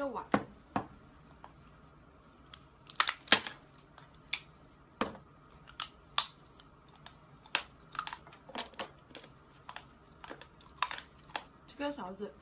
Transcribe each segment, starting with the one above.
个碗。这个勺子。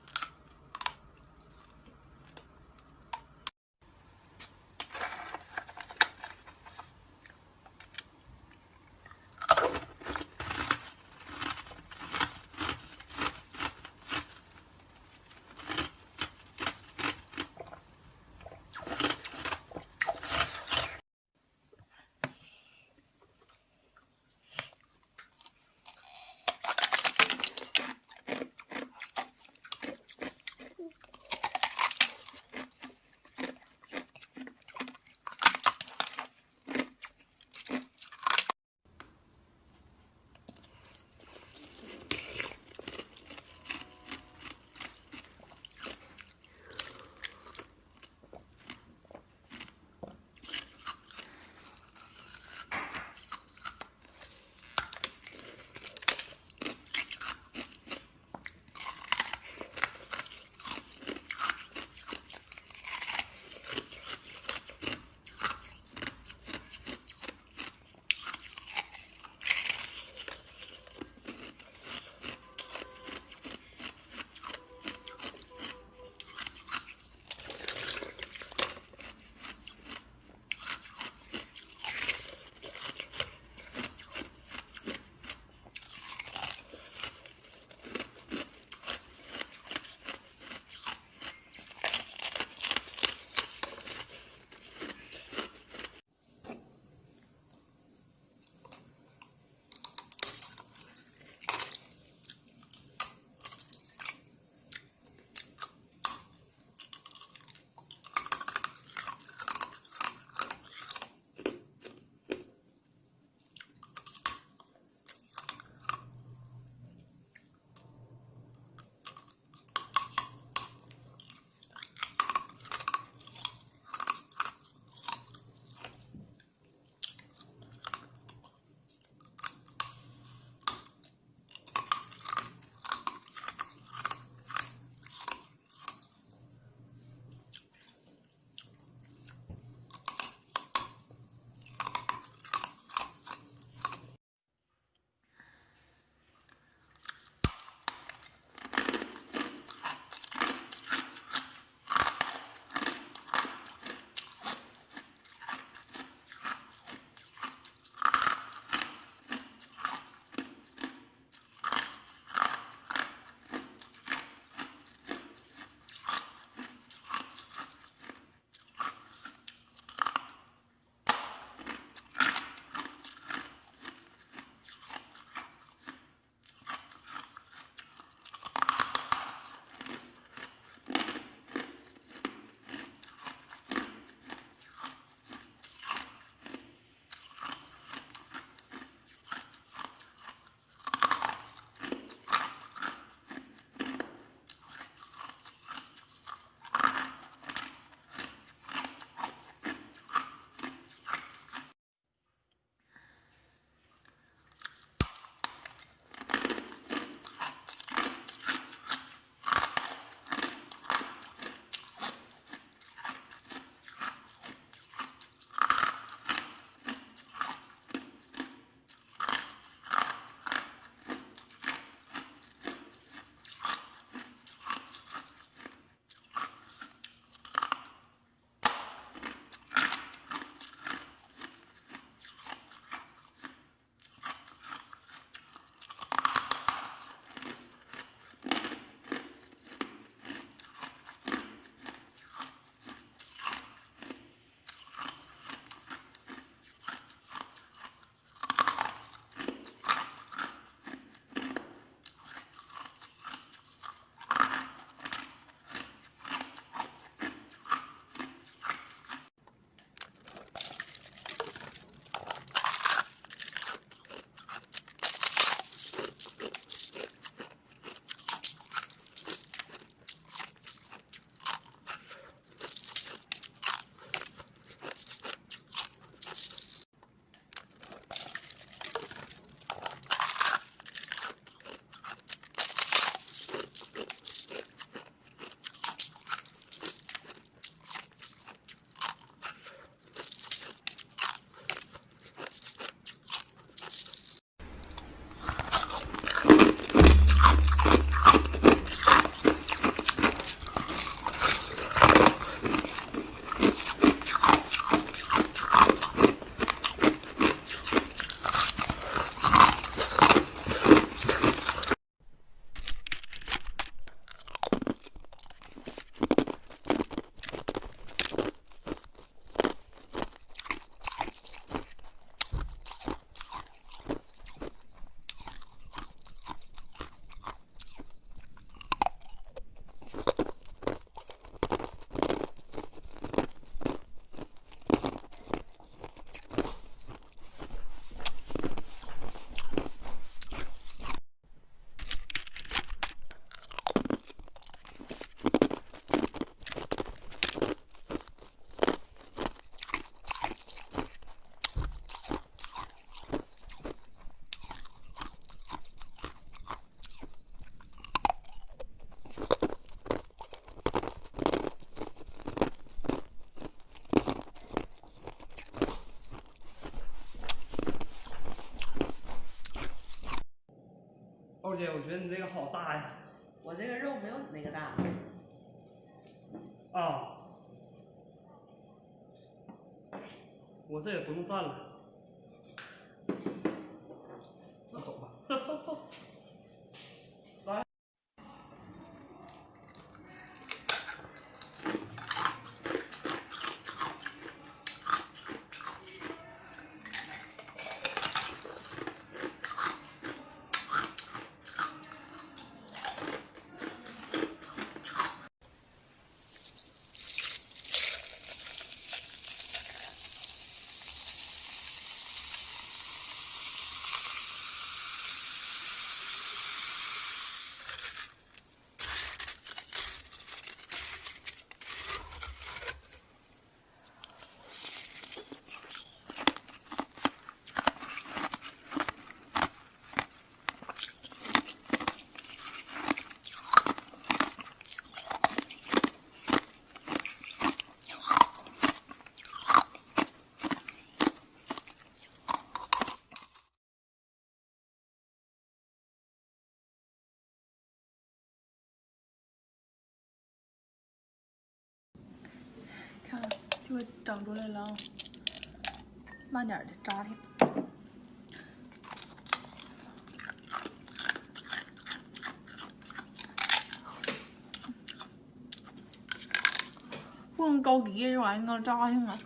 好大呀！我这个肉没有你那个大。啊，我这也不用蘸了，那走吧。来，看，就会整出来了啊！慢点的，扎挺。不能高低，这玩意儿刚扎上啊！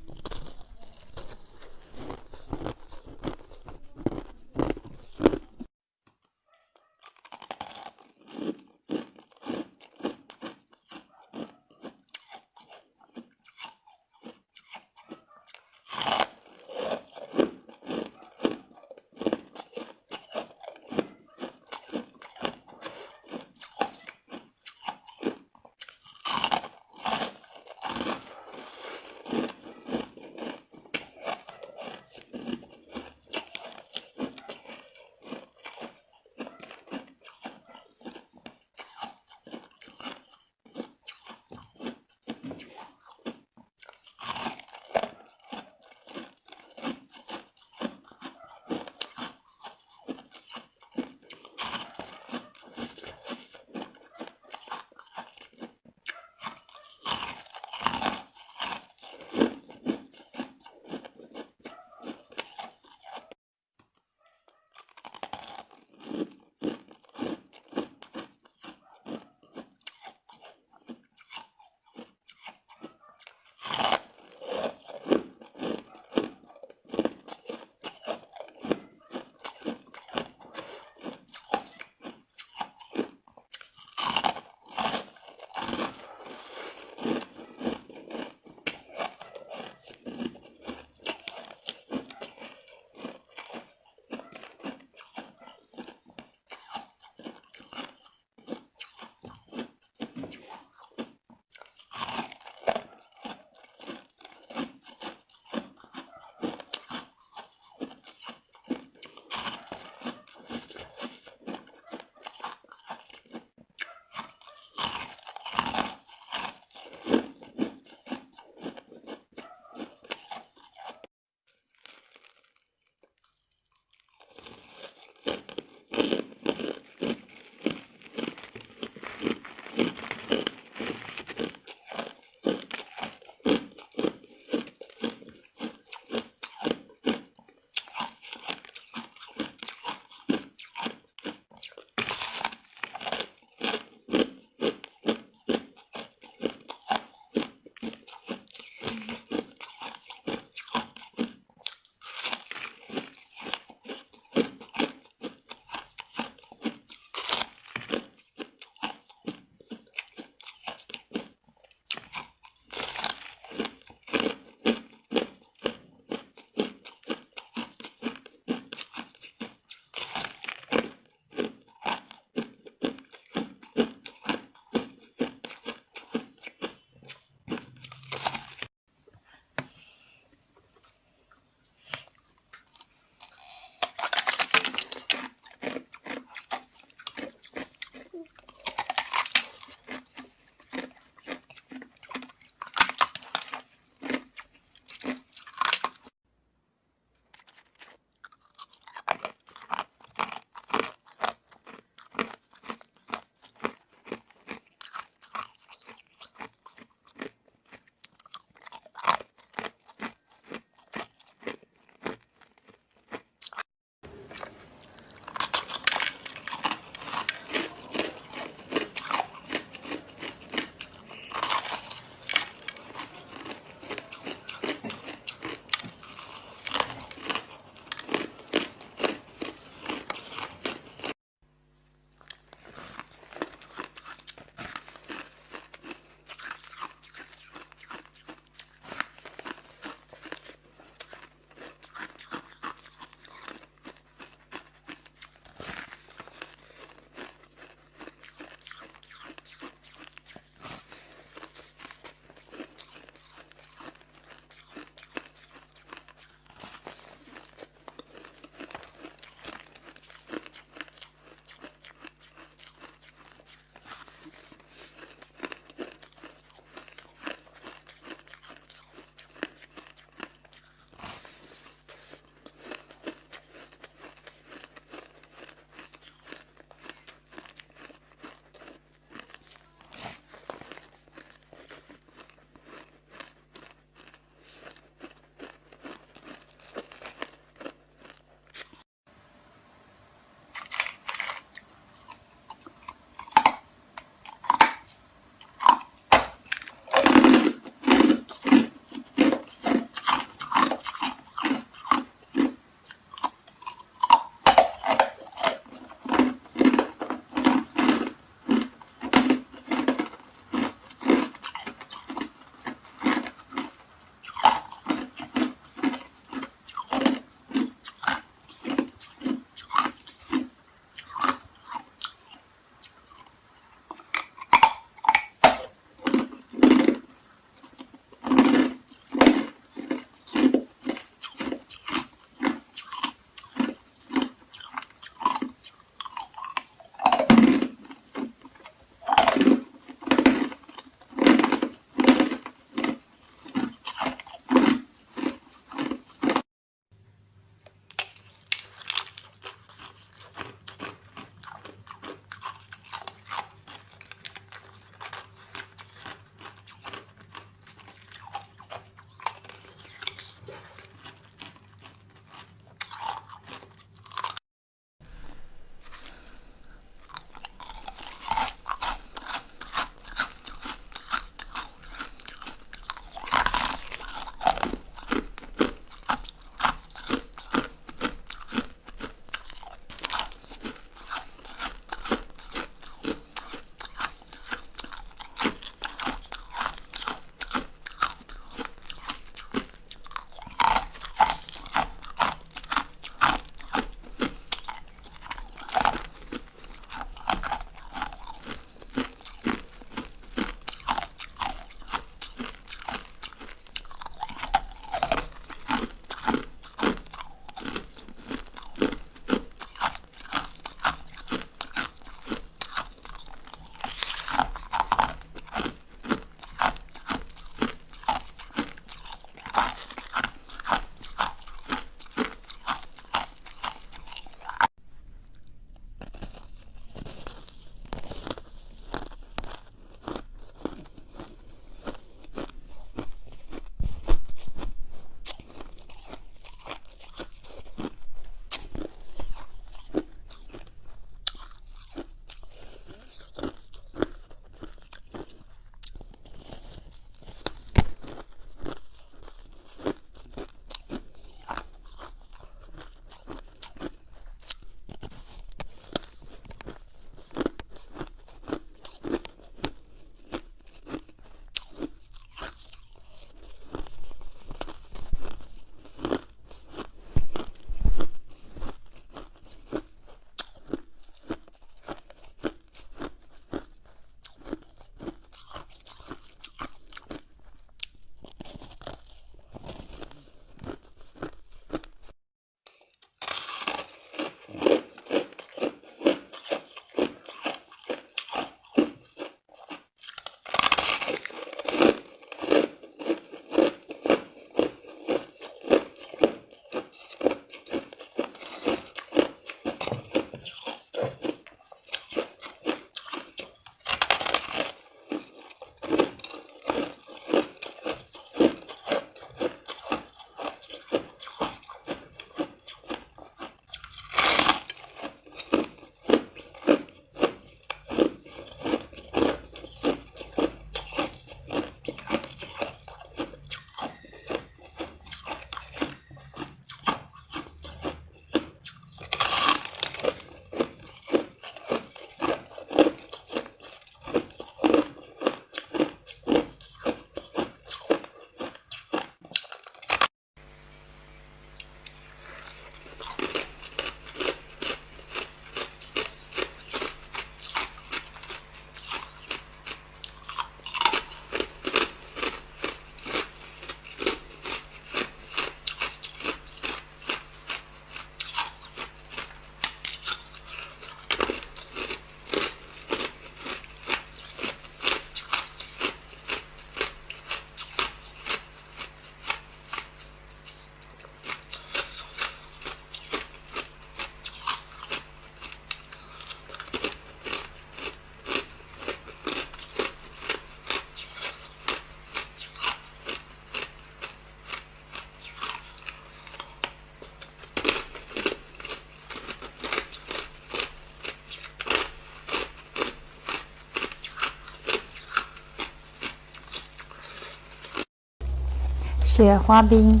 雪花冰，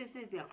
碎碎表。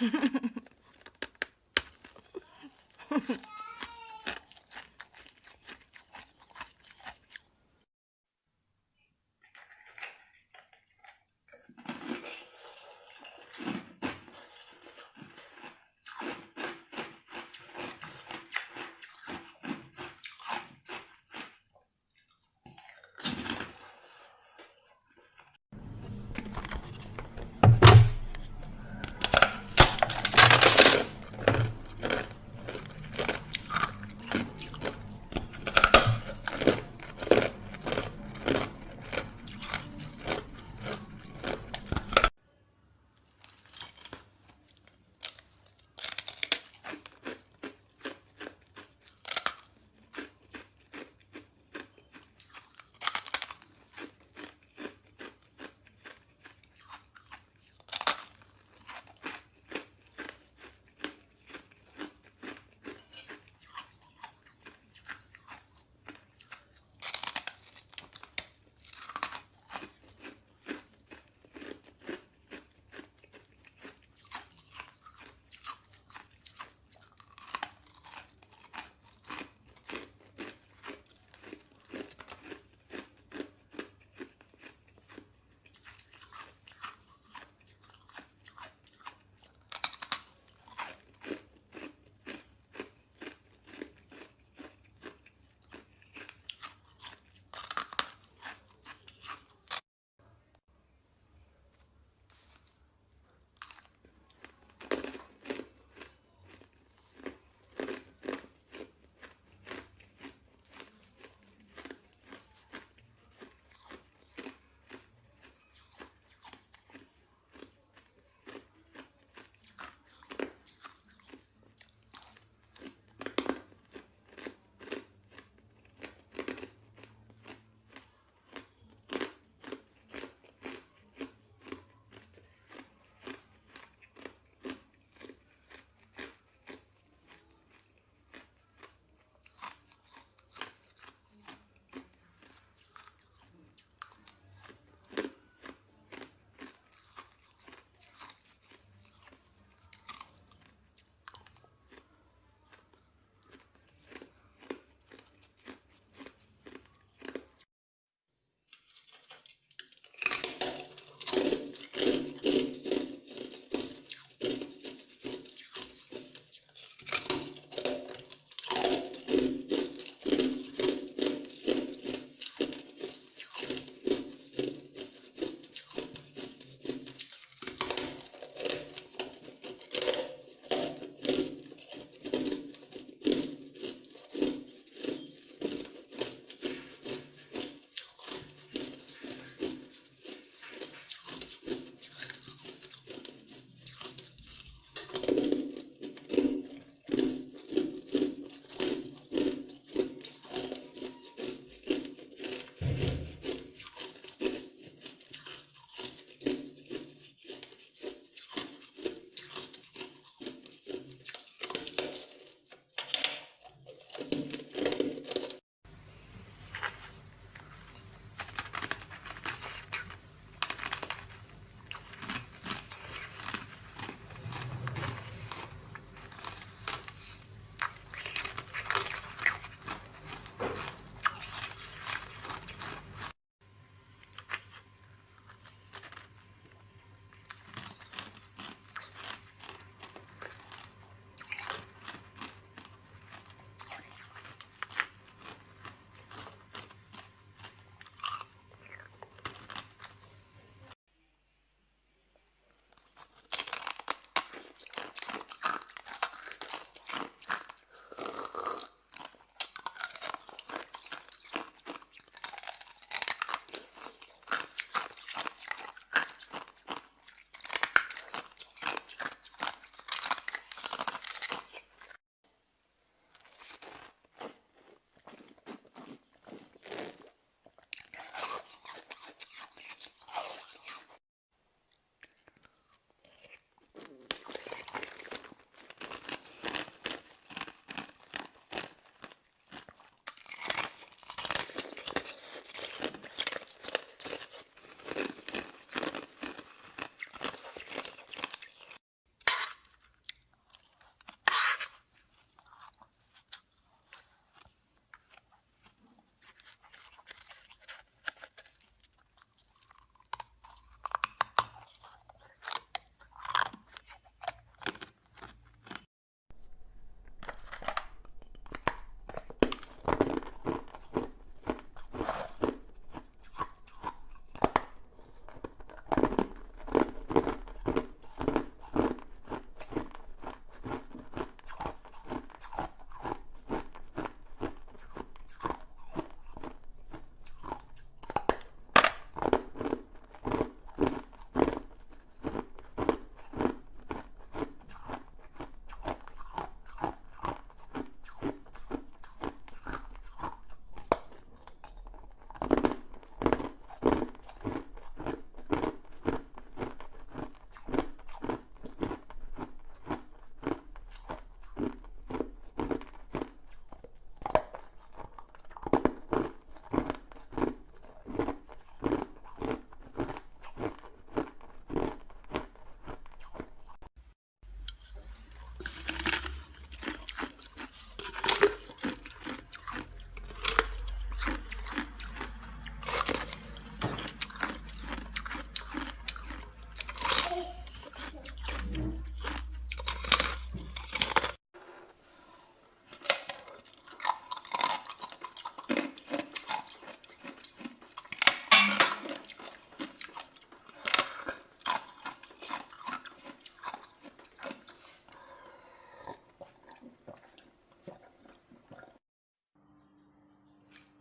Ha ha ha.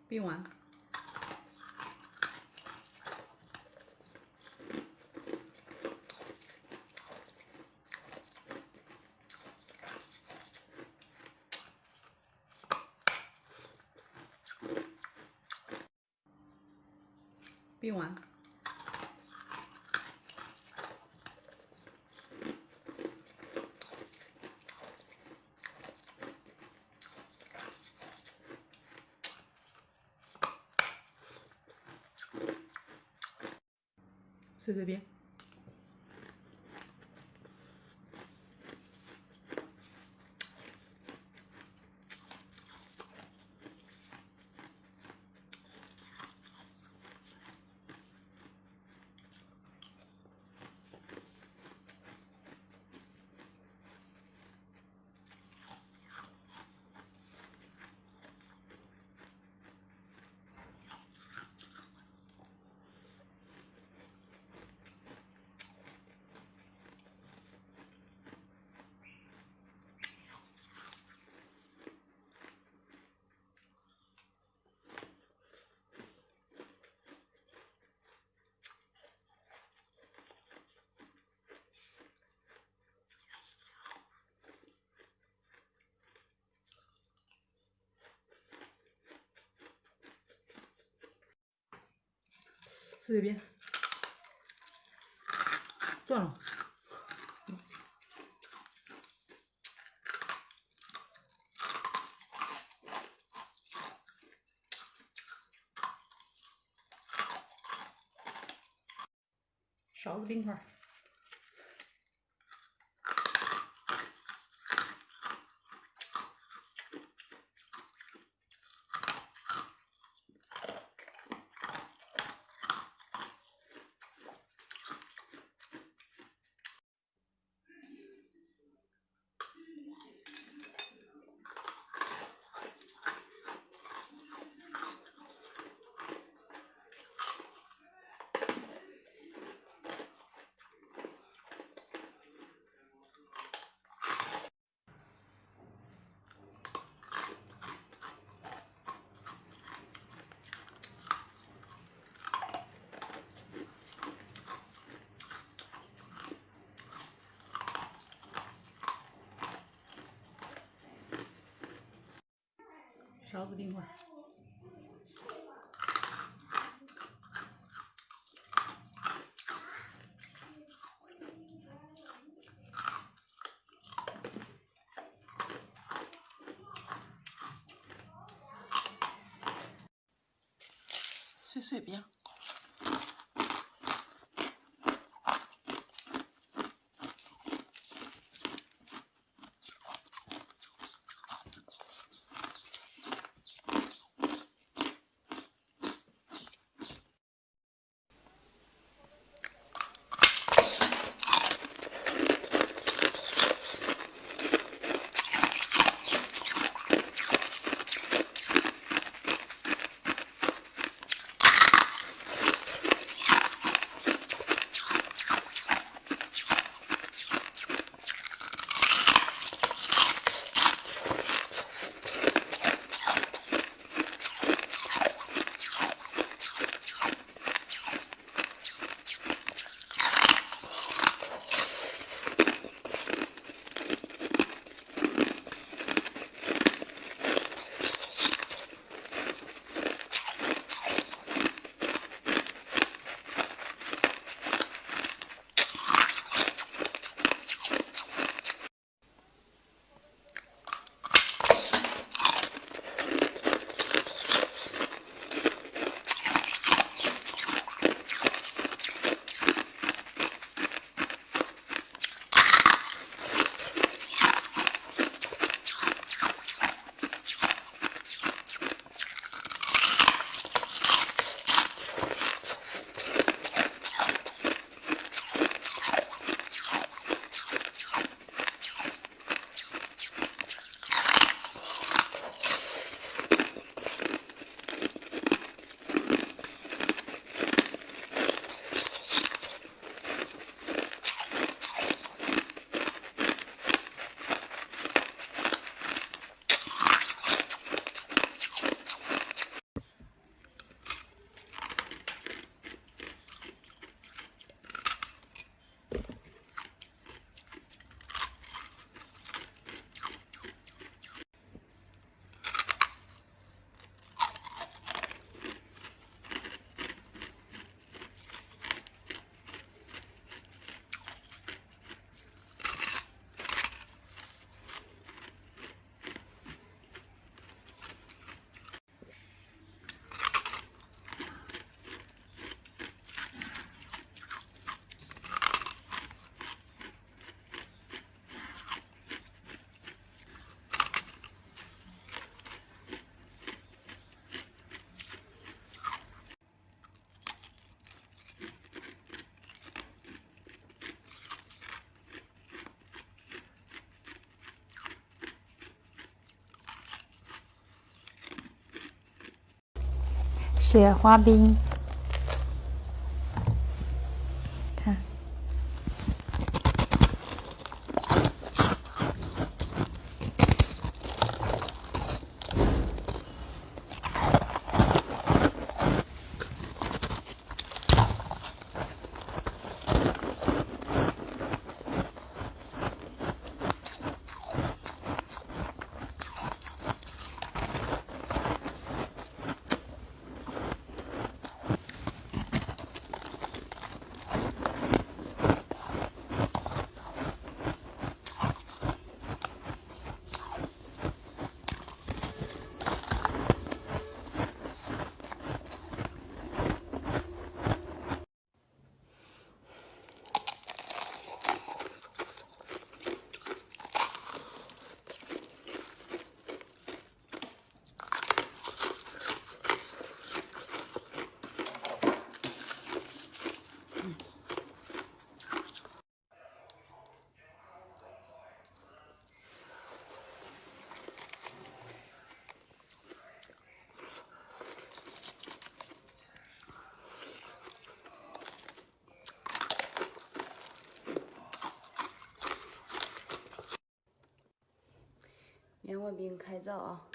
并完。并完。se bebía. 随便，断了。勺子冰块。勺子冰棍碎碎冰。雪花冰，看，开灶啊！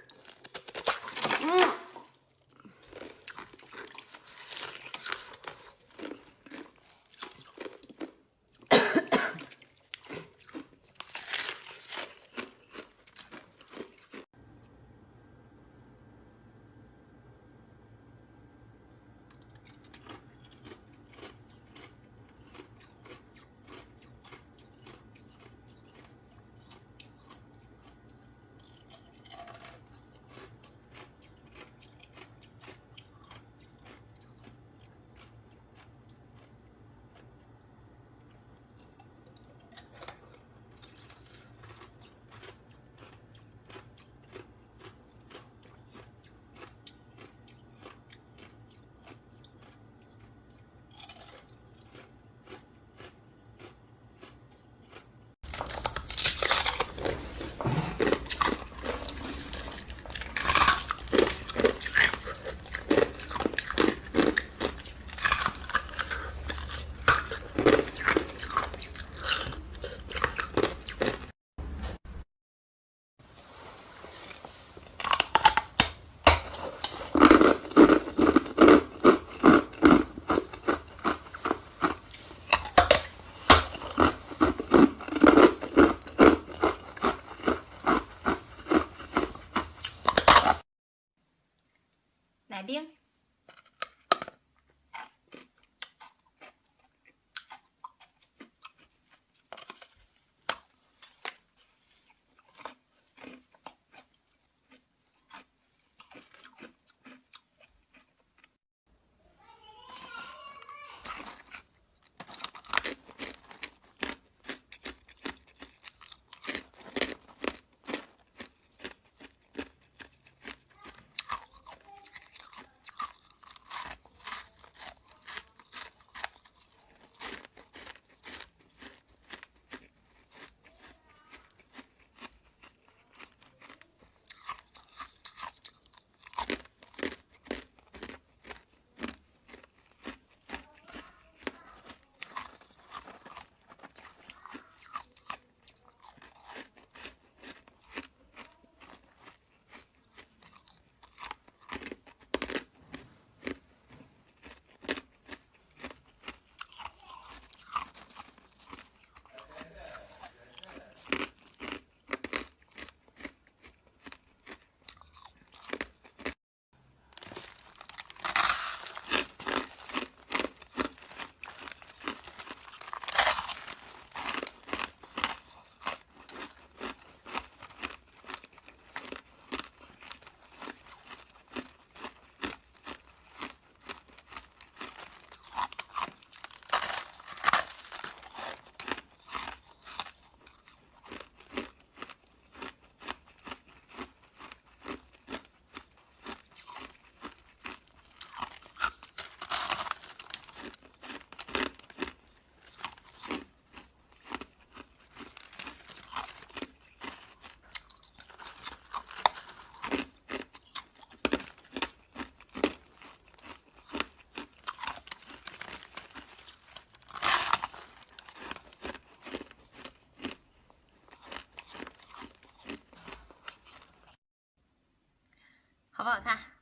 好不好看？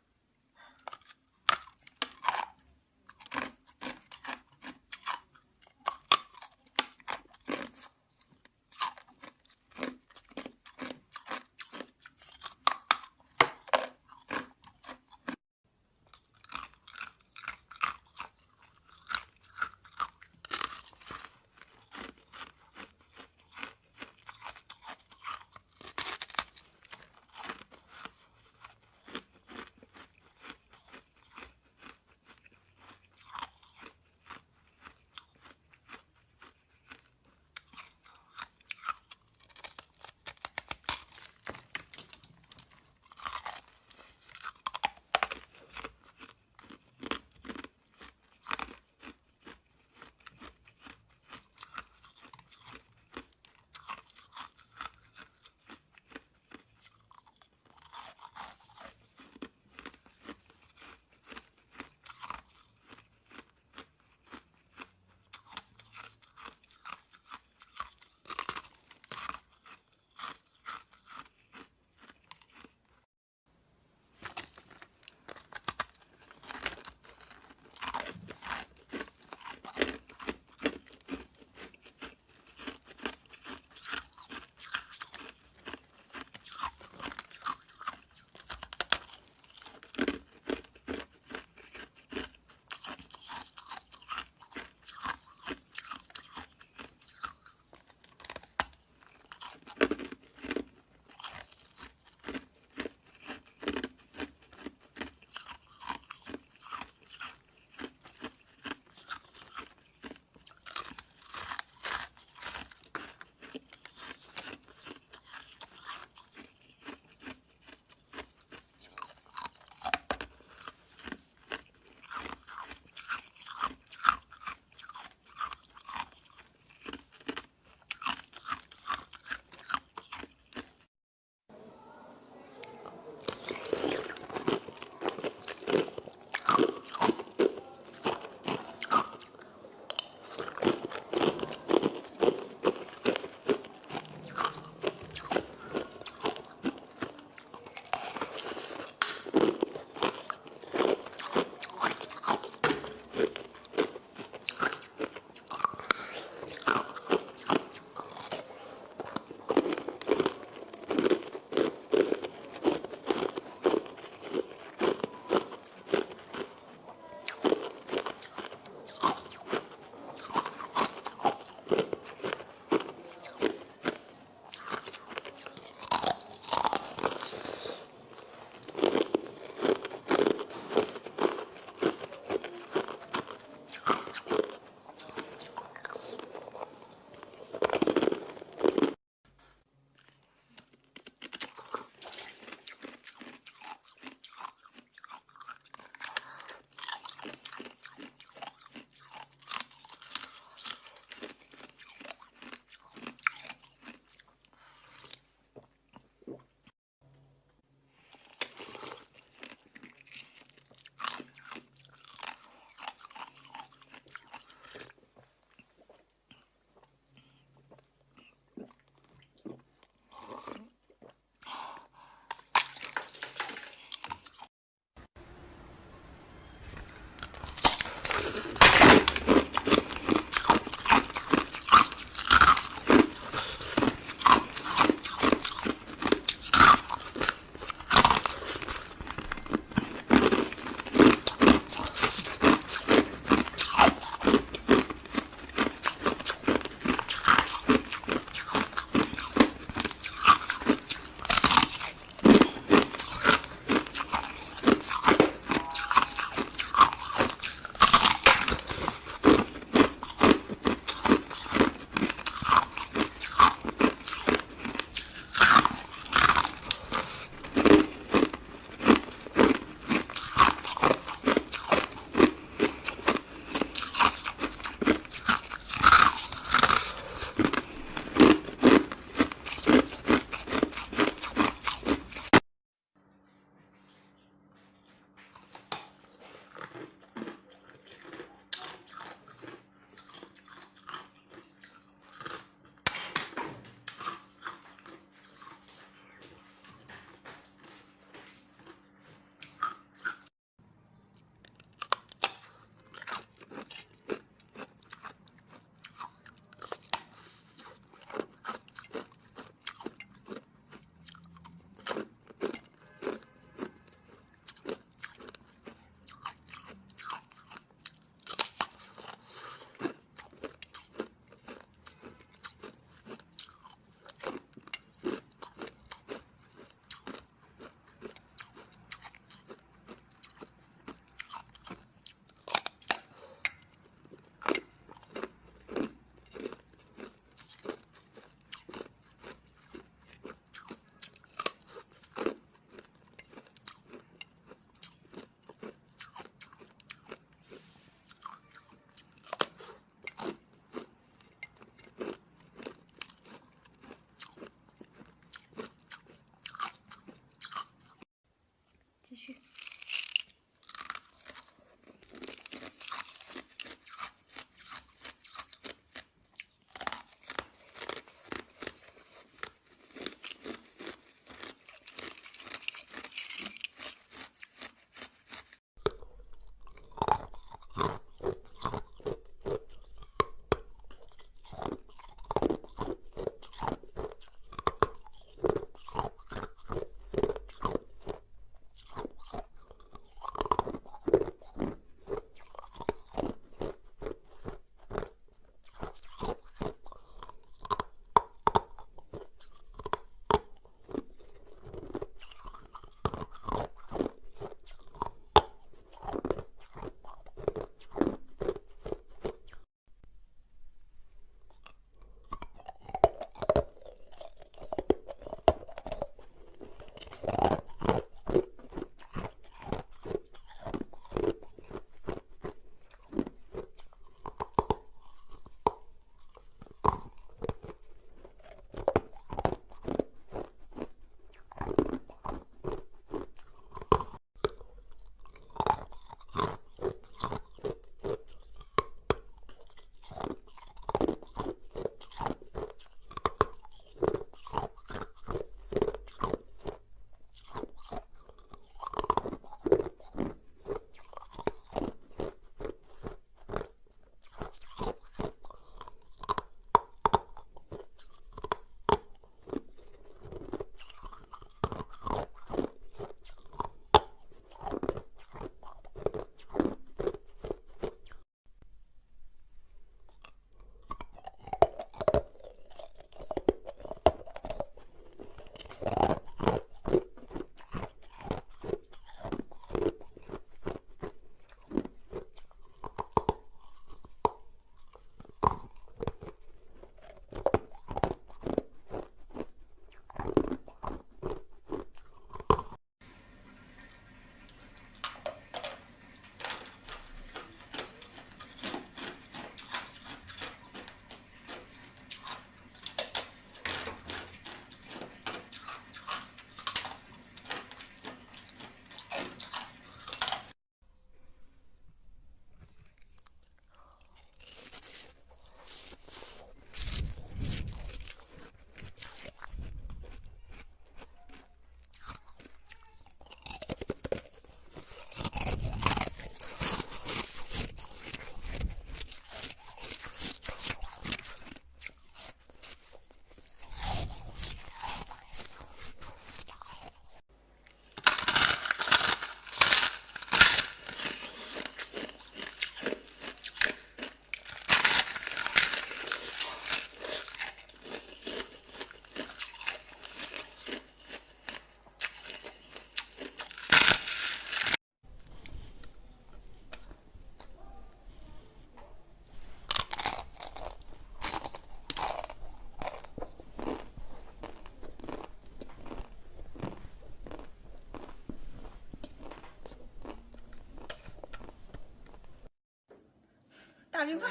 大冰块。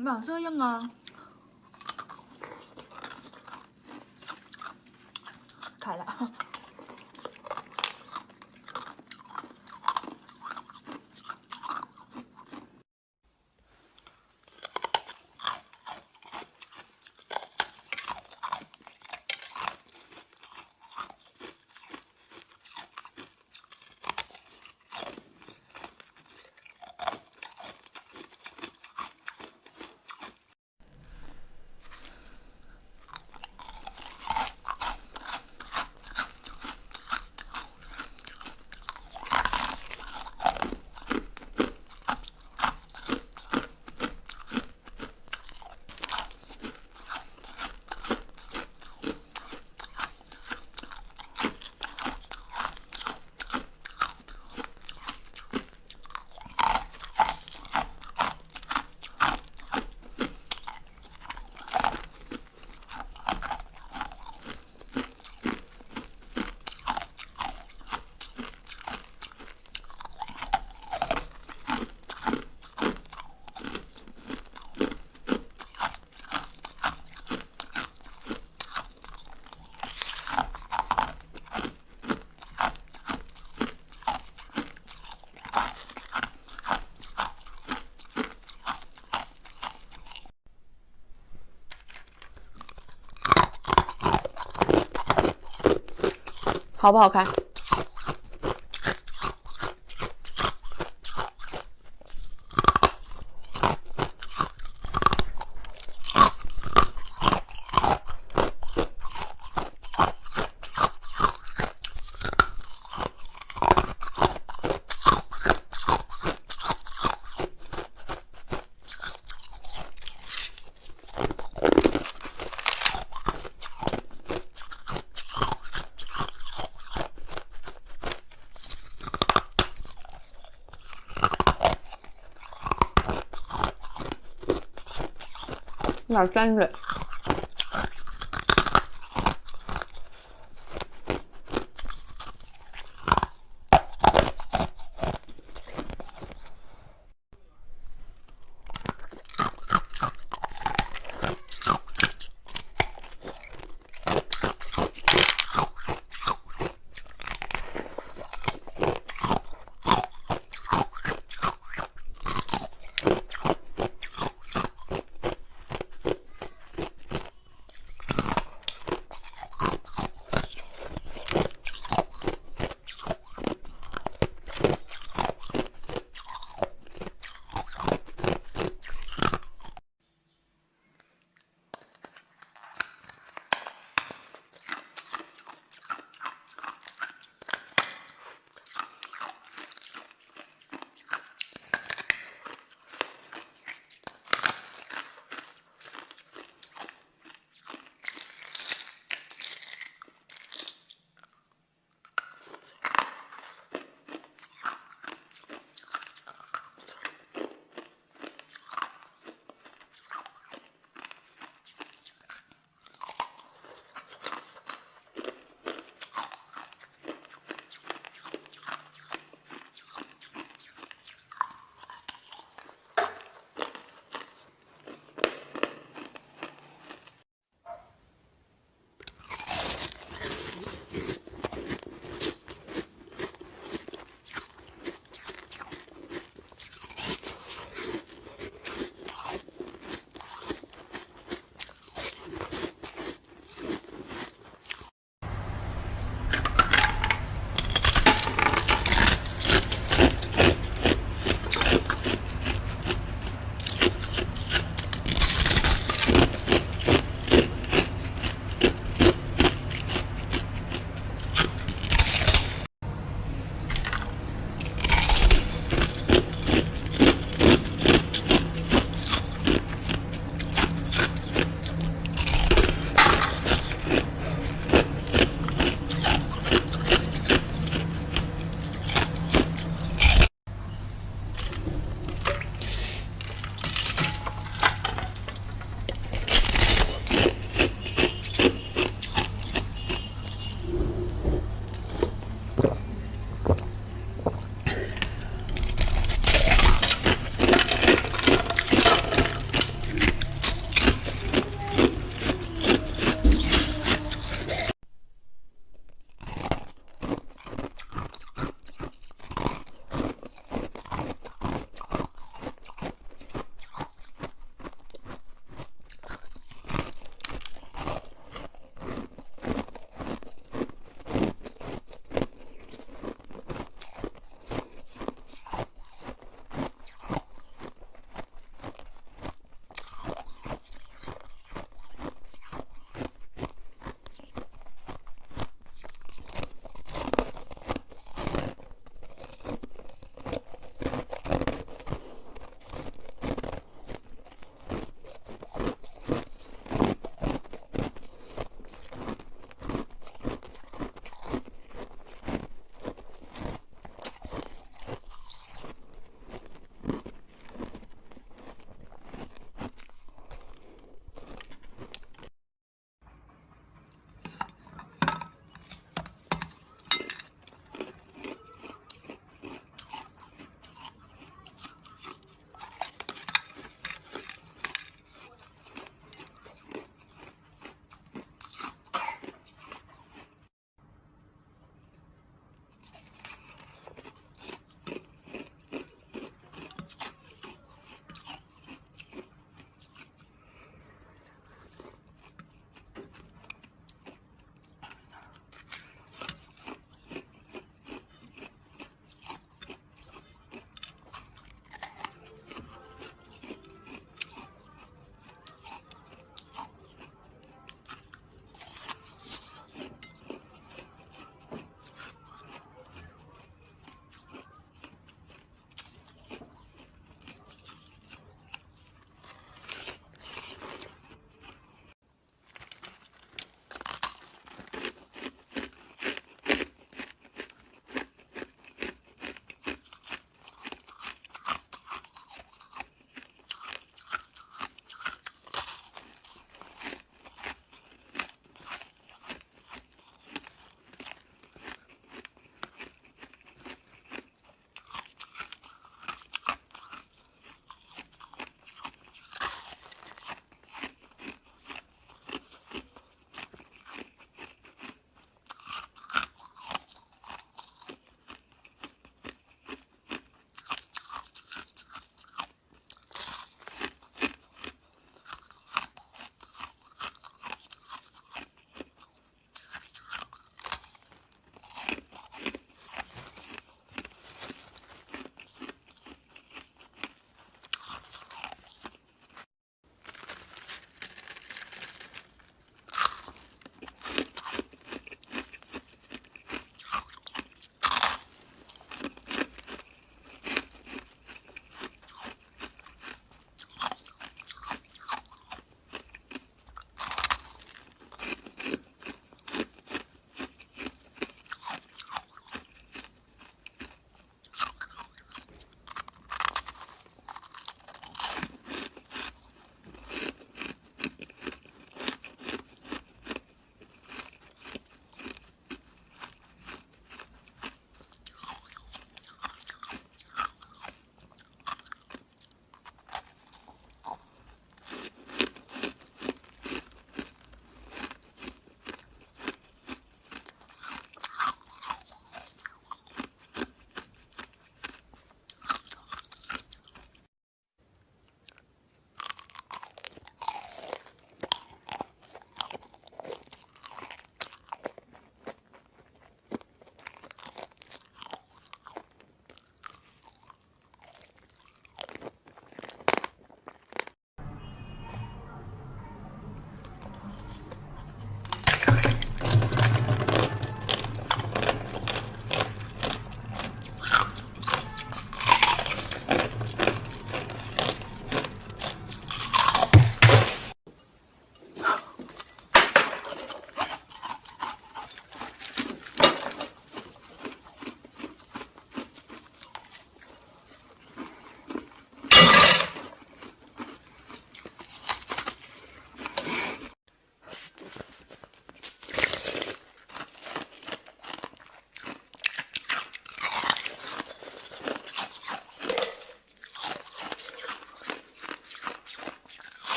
马色硬啊！开了。好不好看？有点沾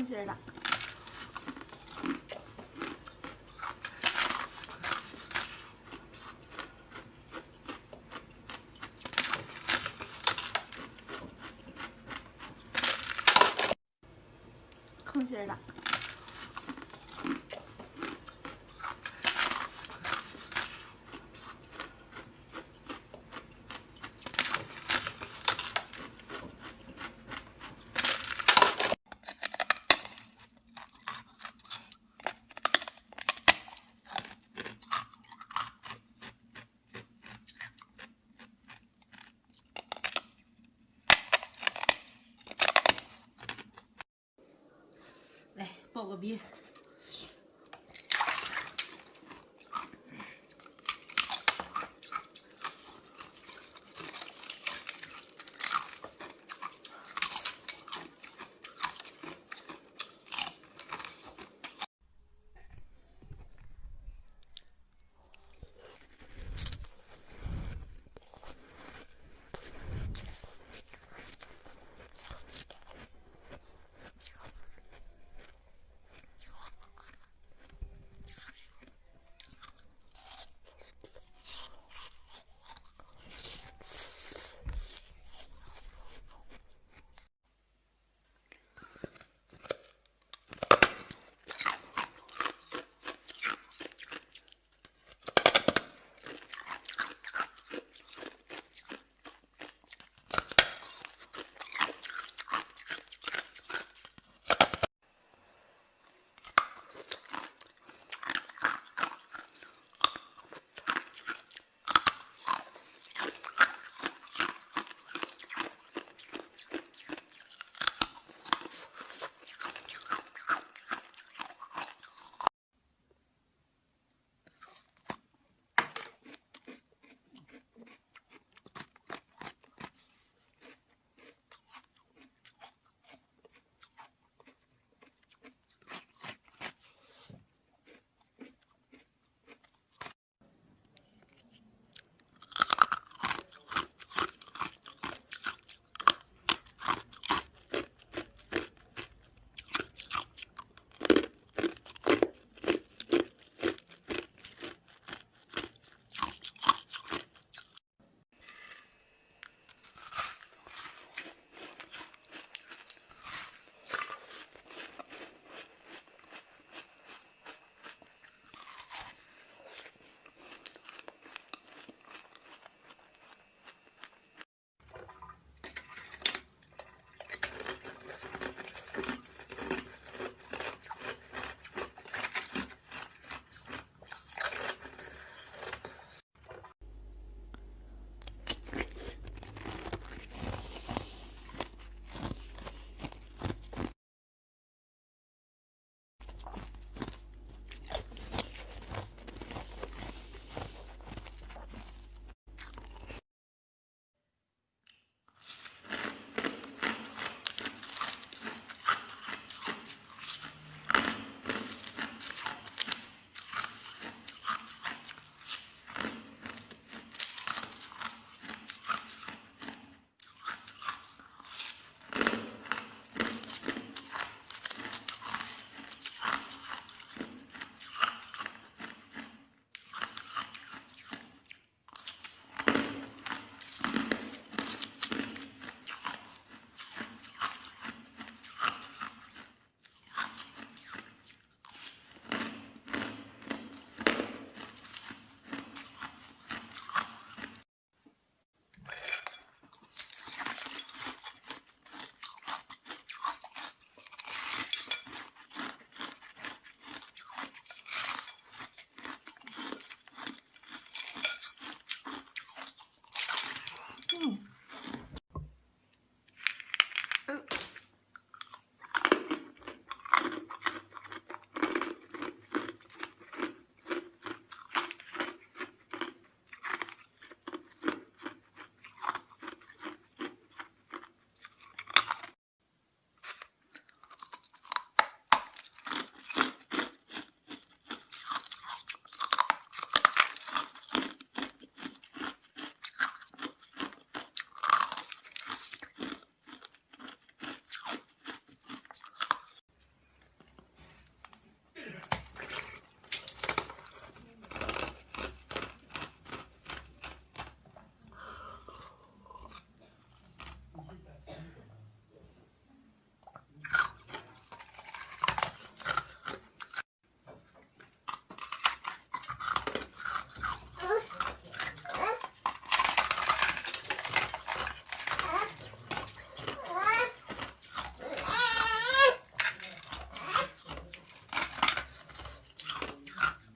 空心的。空心的。来报个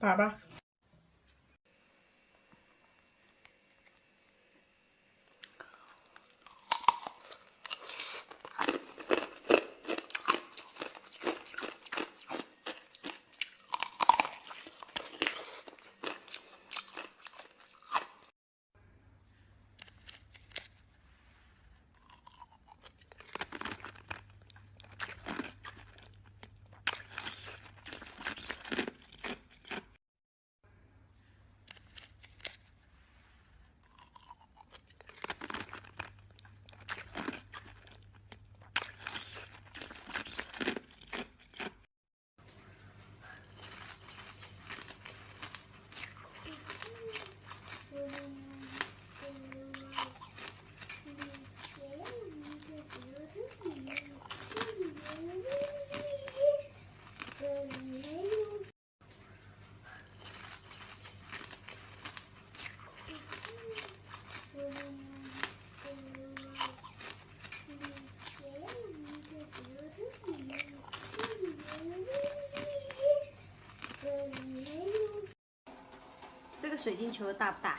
Baba. 个水晶球大不大？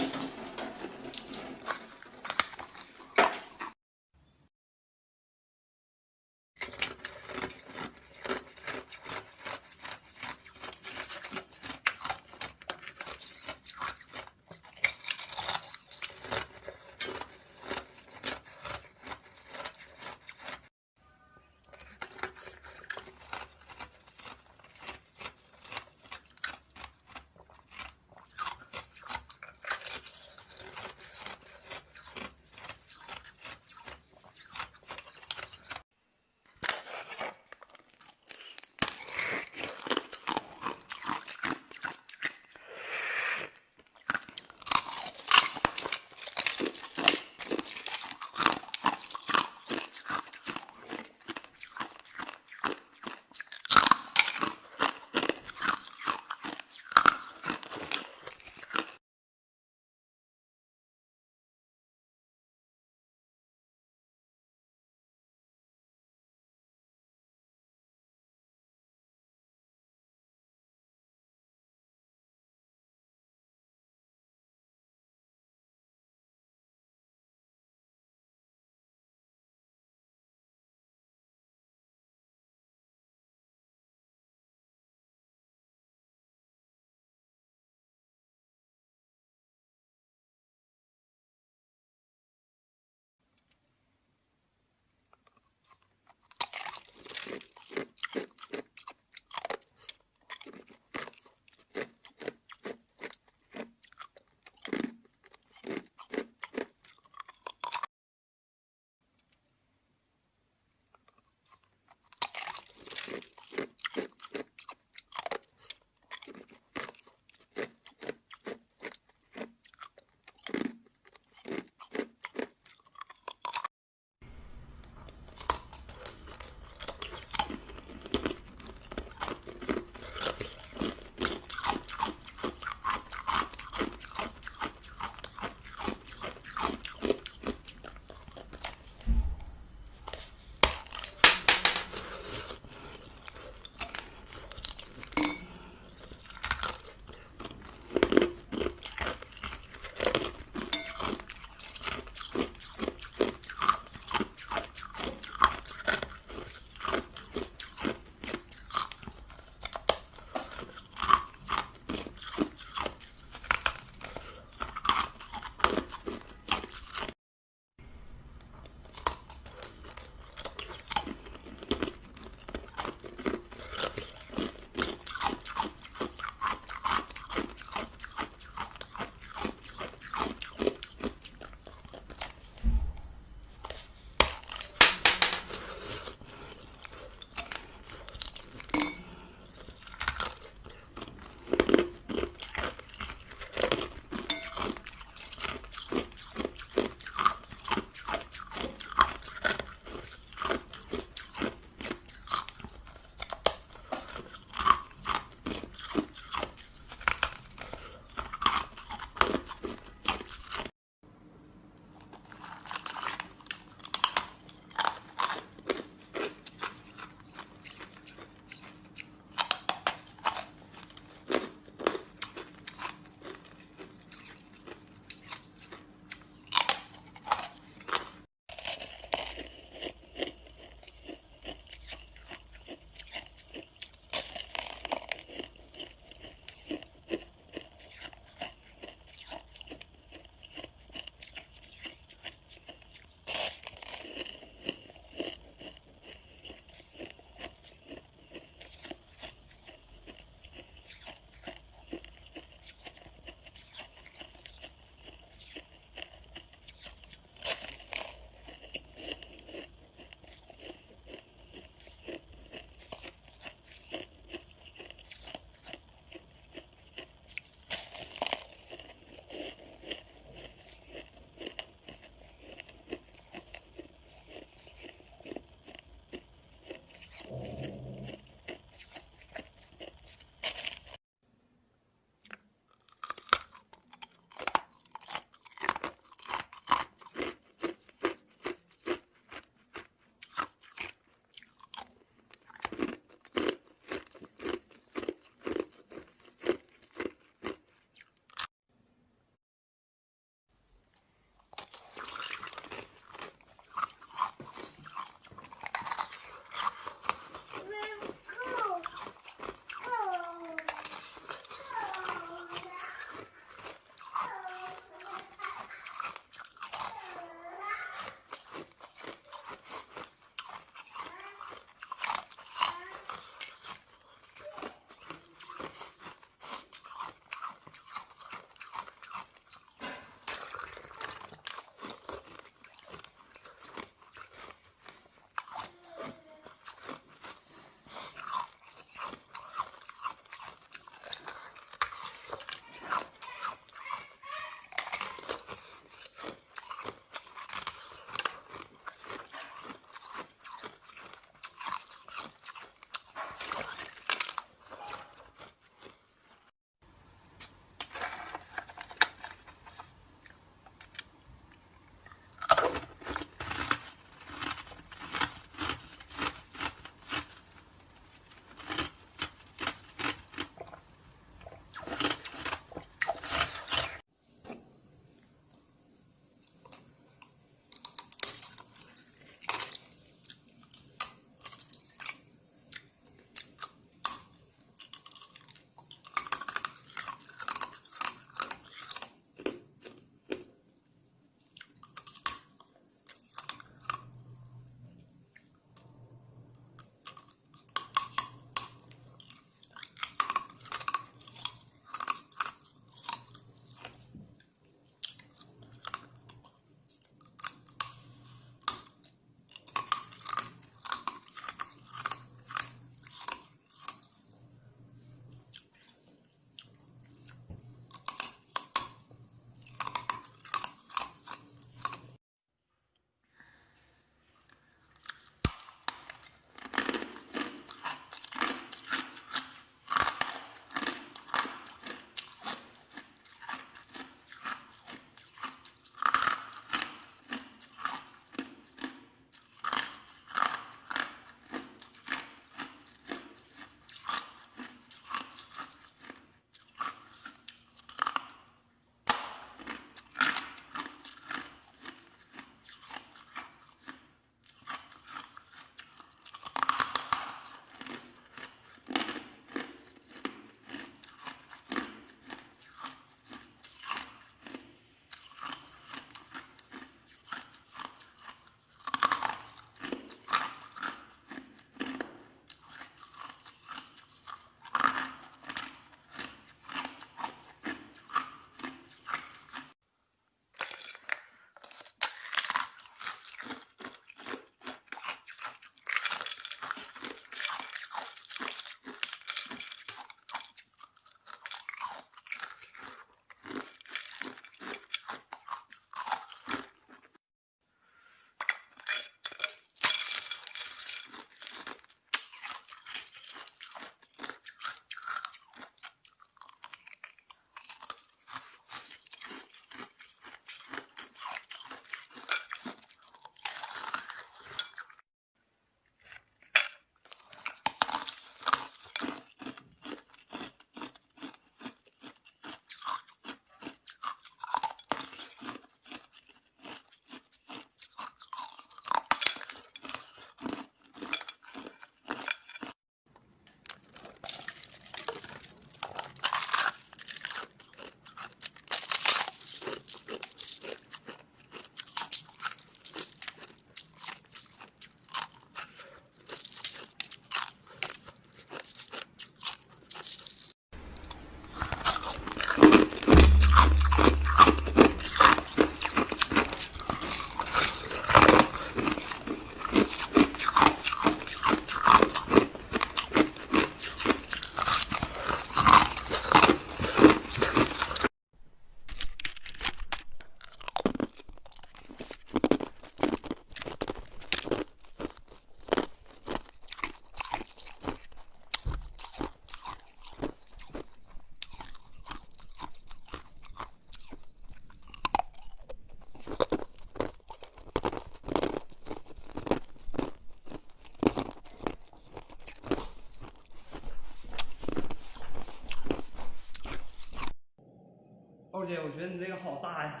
姐，我觉得你这个好大呀，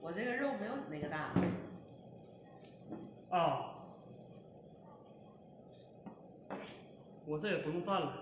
我这个肉没有你那个大。啊。我这也不用蘸了。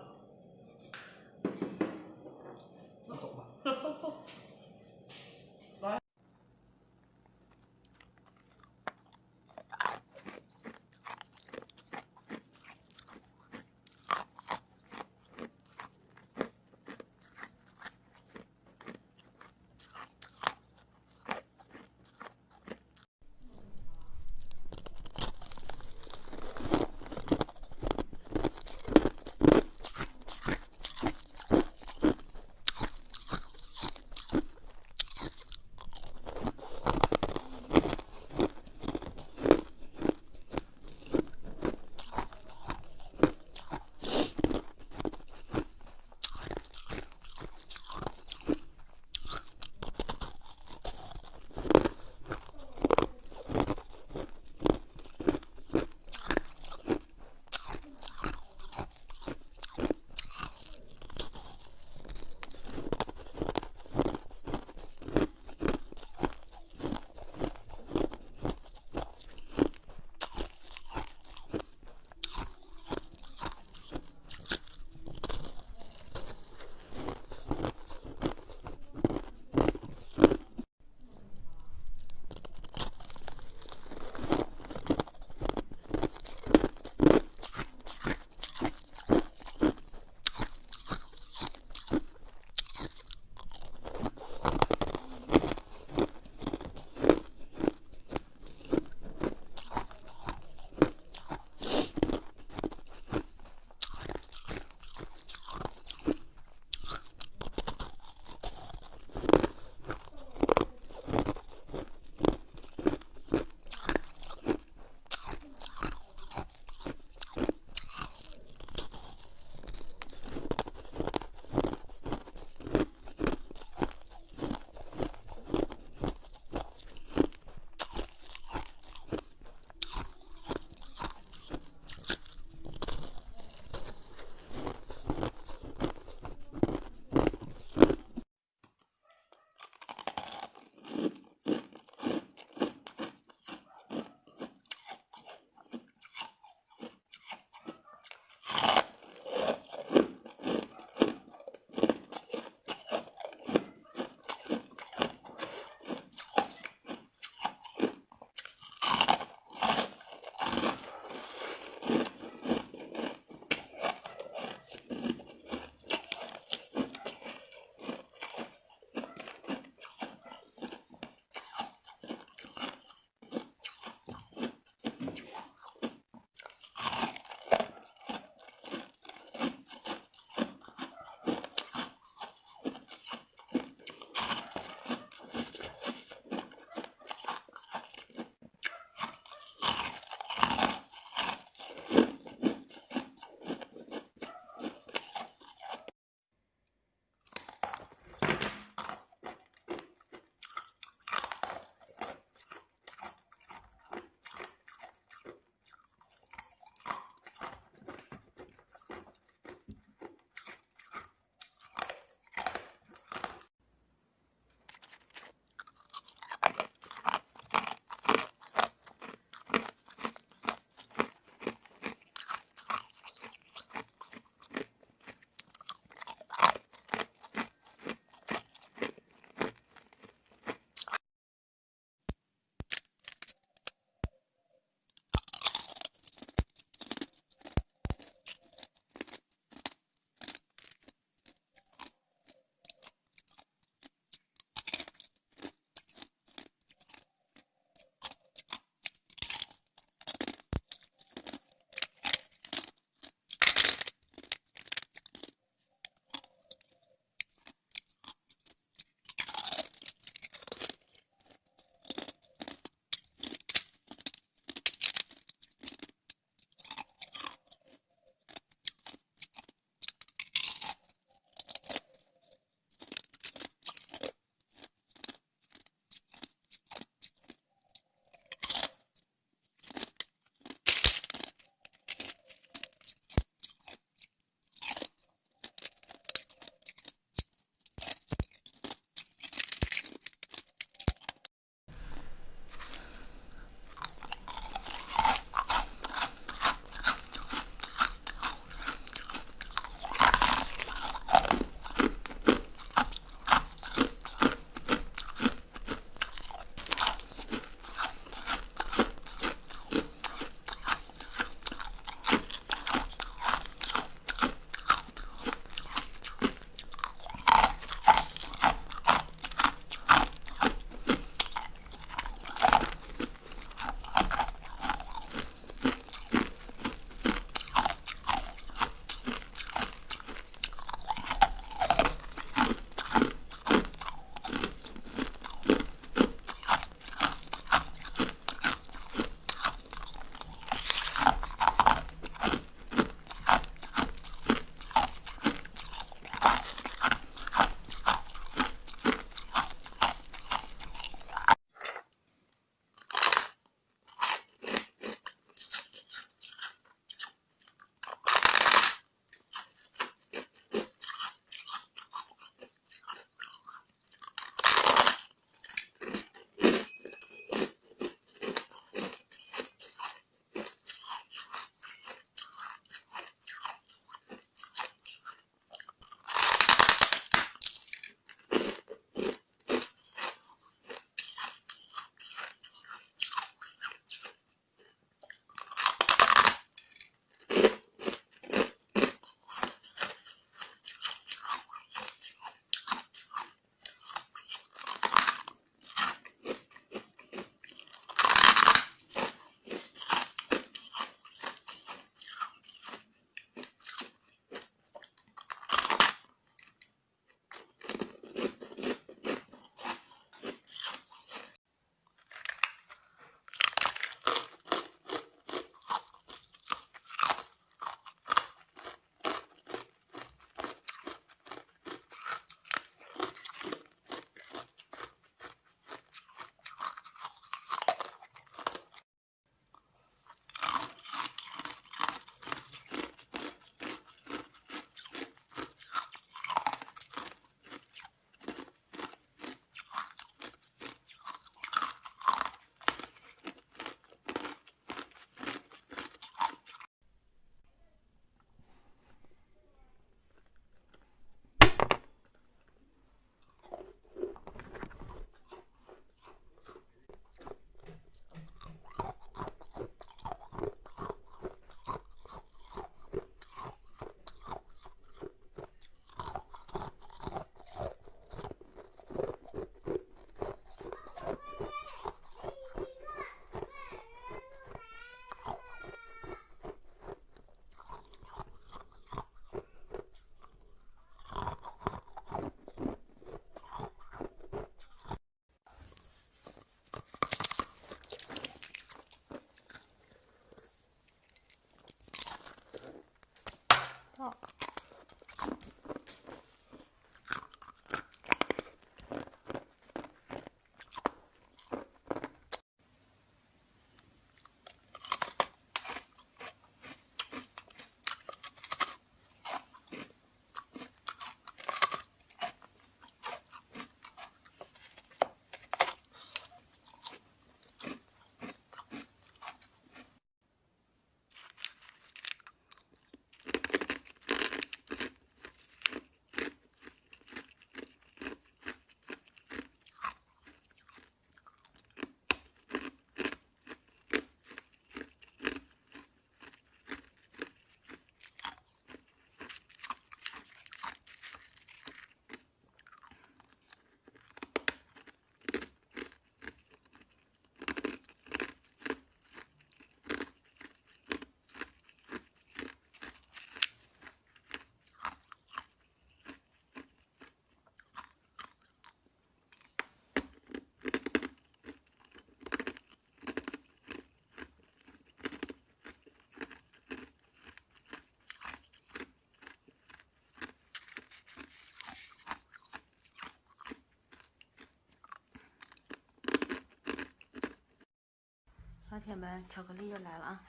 铁们，巧克力又来了啊！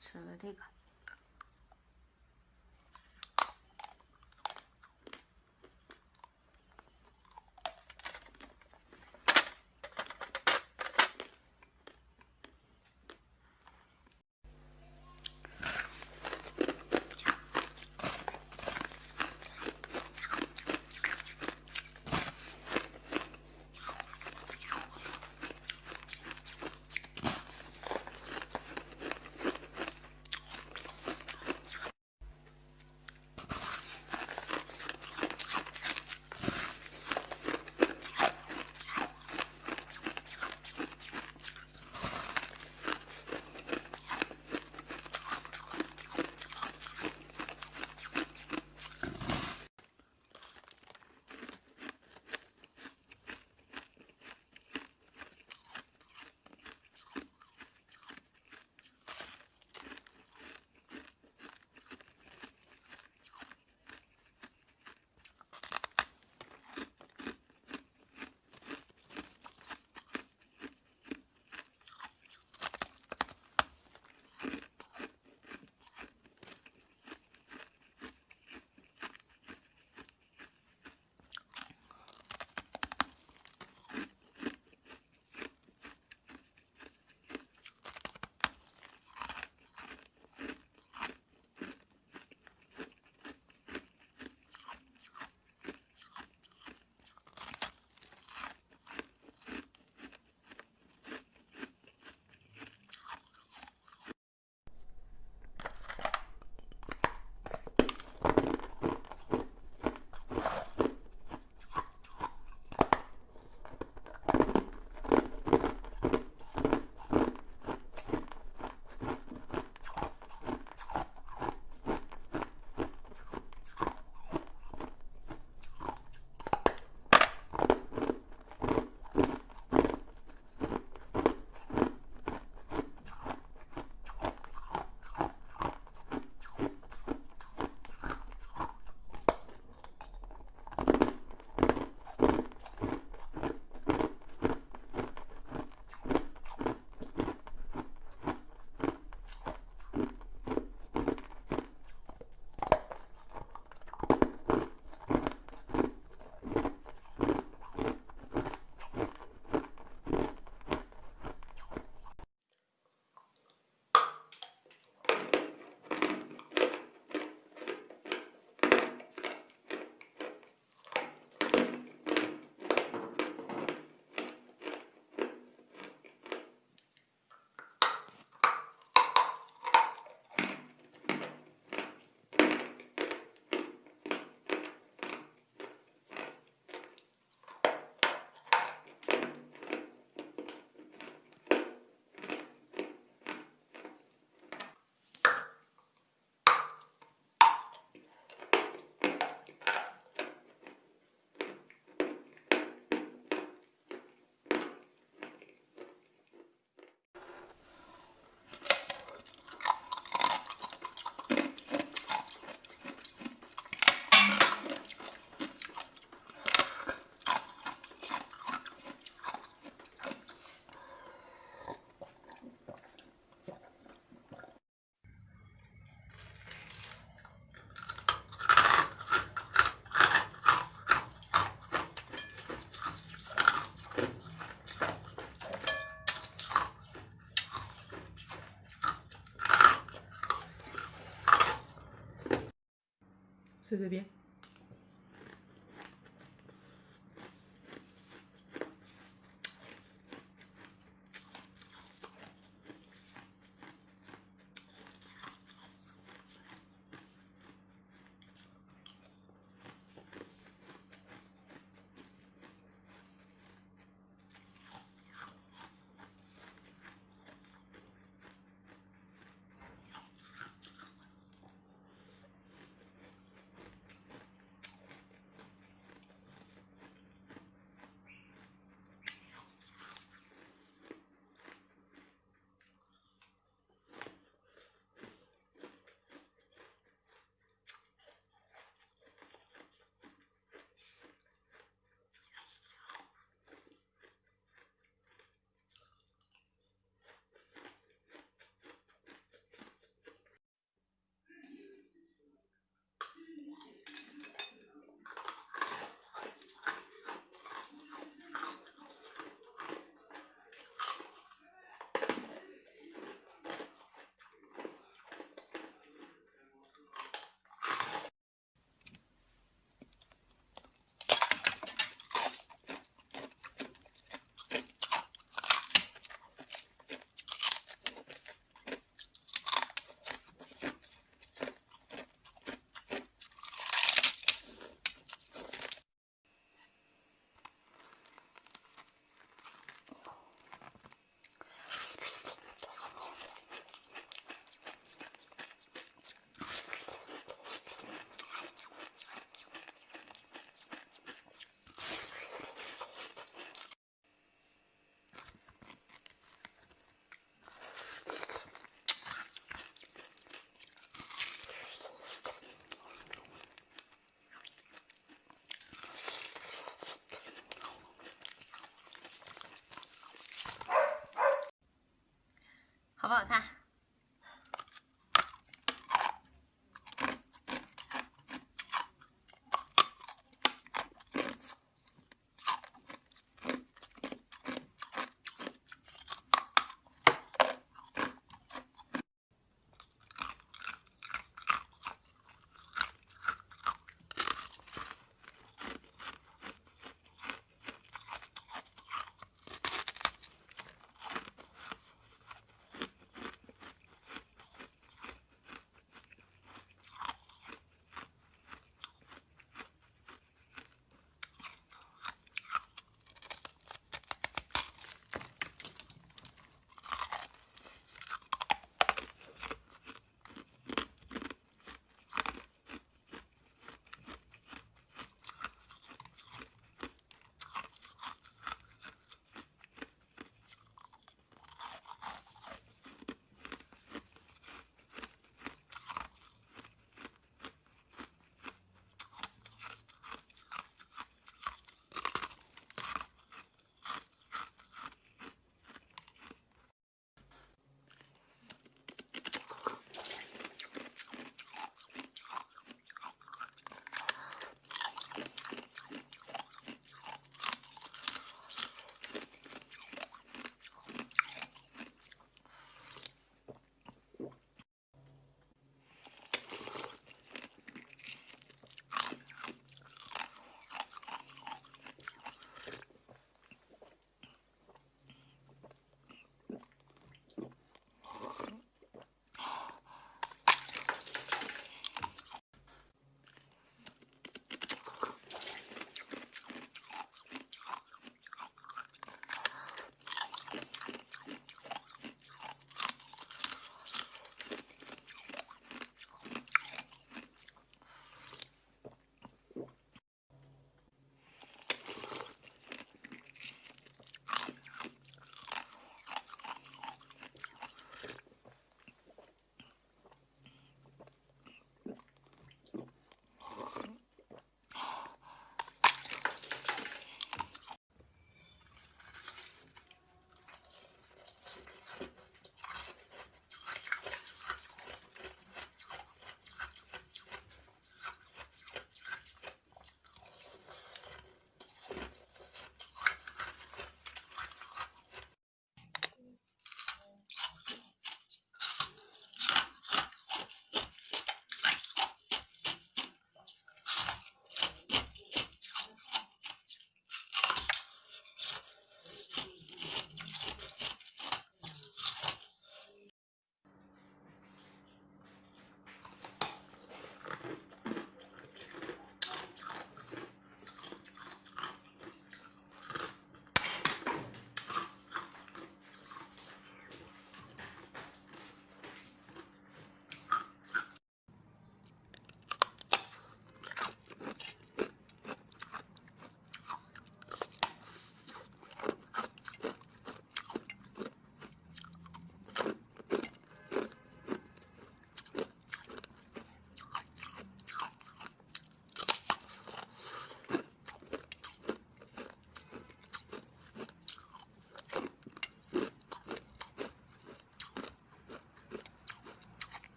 吃了这个。se ve.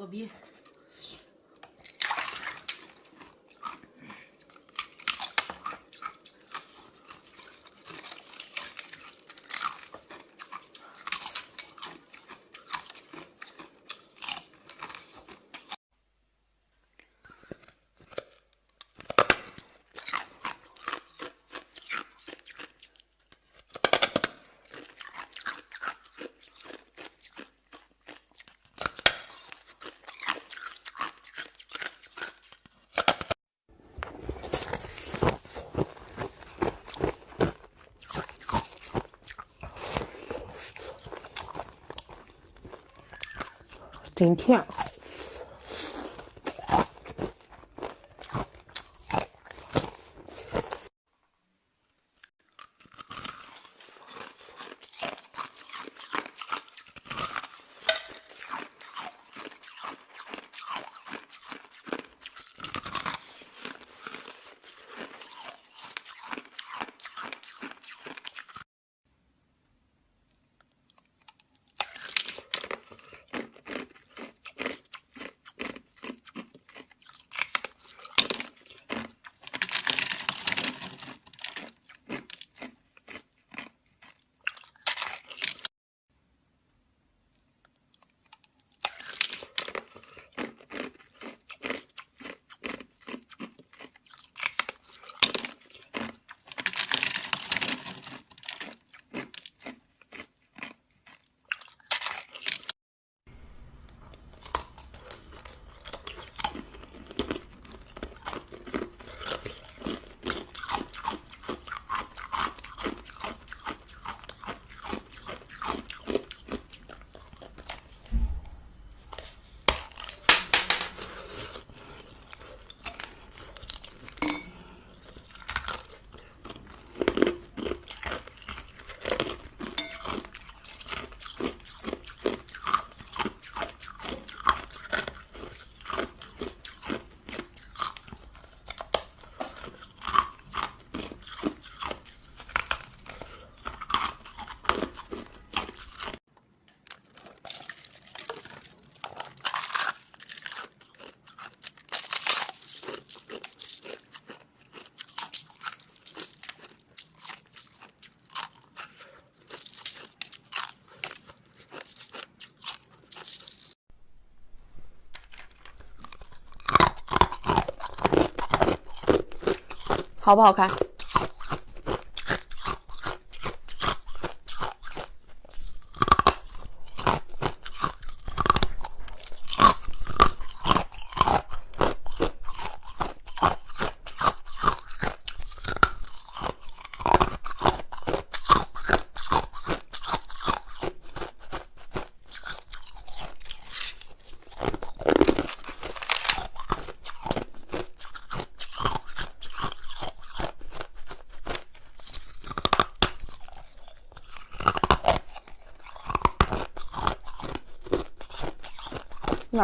个鼻。心跳。好不好看？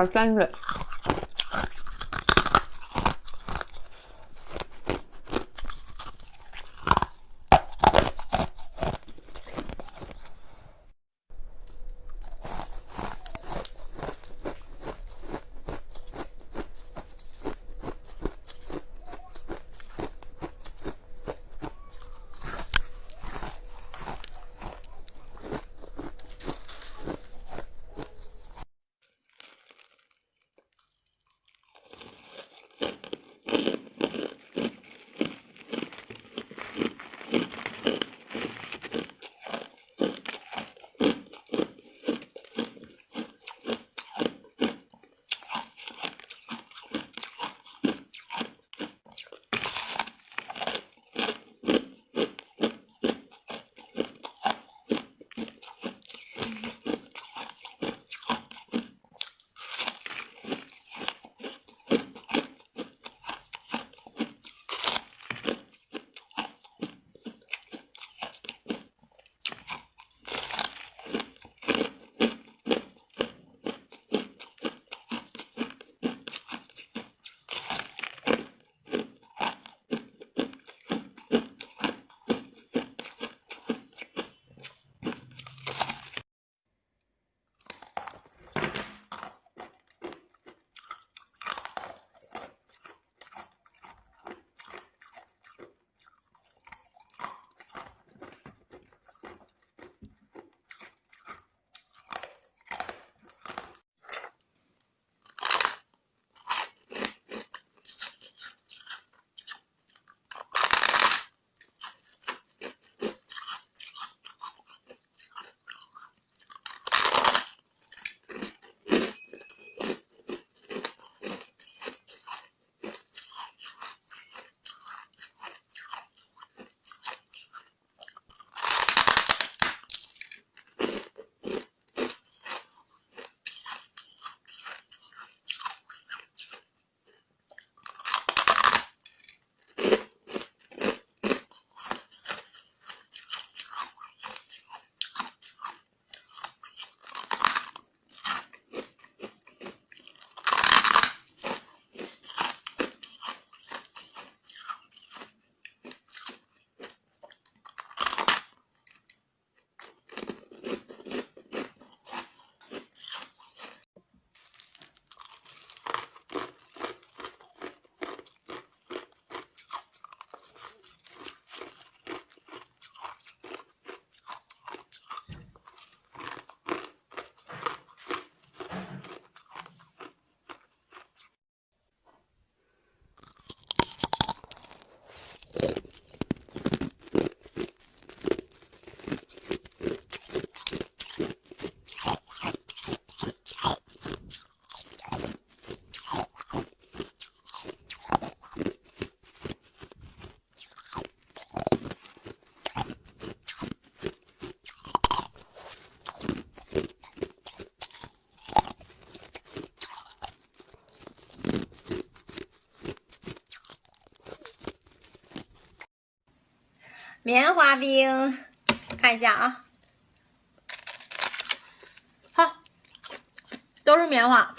有点沾棉花冰，看一下啊，好，都是棉花。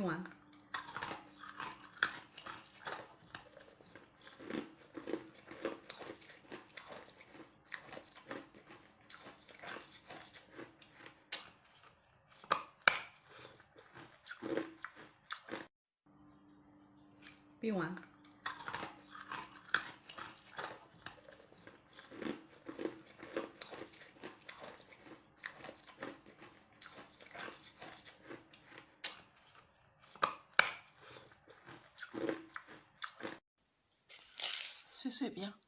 冰完。冰完。碎碎冰。